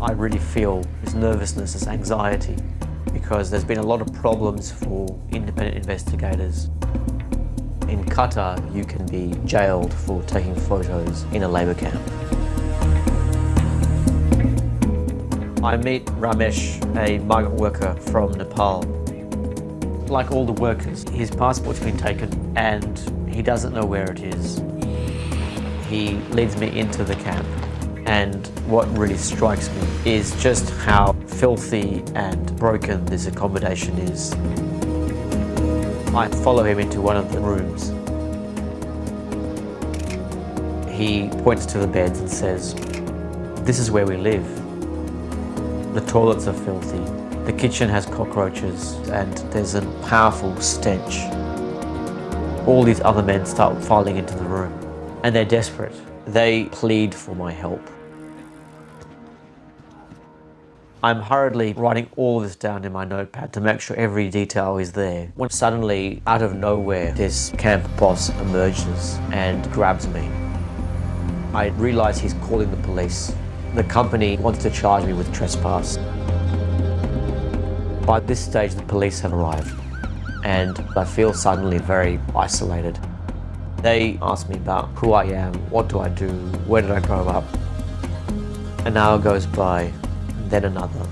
I really feel this nervousness, this anxiety, because there's been a lot of problems for independent investigators. In Qatar, you can be jailed for taking photos in a labour camp. I meet Ramesh, a migrant worker from Nepal. Like all the workers, his passport's been taken and he doesn't know where it is. He leads me into the camp and what really strikes me is just how filthy and broken this accommodation is. I follow him into one of the rooms. He points to the beds and says, this is where we live. The toilets are filthy, the kitchen has cockroaches and there's a powerful stench. All these other men start filing into the room and they're desperate. They plead for my help. I'm hurriedly writing all this down in my notepad to make sure every detail is there. When suddenly, out of nowhere, this camp boss emerges and grabs me. I realise he's calling the police. The company wants to charge me with trespass. By this stage, the police have arrived and I feel suddenly very isolated. They ask me about who I am, what do I do, where did I grow up. An hour goes by then another.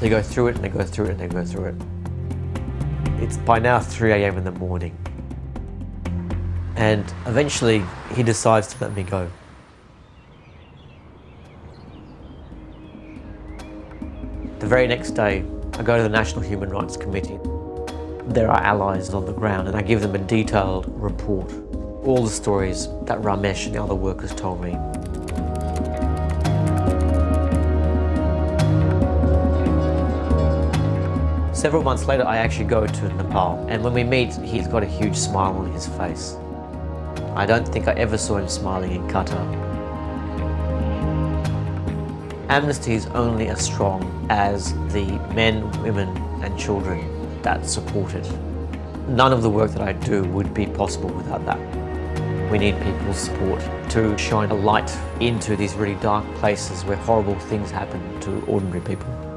They go through it and they go through it and they go through it. It's by now 3 a.m. in the morning. And eventually he decides to let me go. The very next day, I go to the National Human Rights Committee. There are allies on the ground and I give them a detailed report. All the stories that Ramesh and the other workers told me. Several months later, I actually go to Nepal, and when we meet, he's got a huge smile on his face. I don't think I ever saw him smiling in Qatar. Amnesty is only as strong as the men, women and children that support it. None of the work that I do would be possible without that. We need people's support to shine a light into these really dark places where horrible things happen to ordinary people.